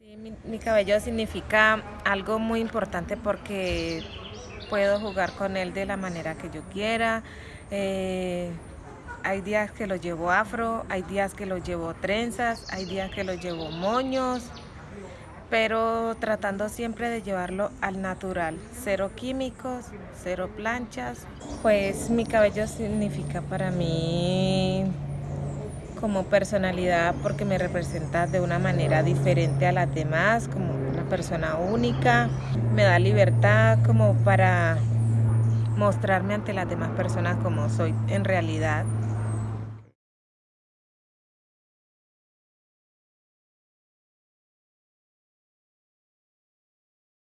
Mi, mi cabello significa algo muy importante porque puedo jugar con él de la manera que yo quiera. Eh, hay días que lo llevo afro, hay días que lo llevo trenzas, hay días que lo llevo moños, pero tratando siempre de llevarlo al natural, cero químicos, cero planchas. Pues mi cabello significa para mí como personalidad porque me representa de una manera diferente a las demás, como una persona única, me da libertad como para mostrarme ante las demás personas como soy en realidad.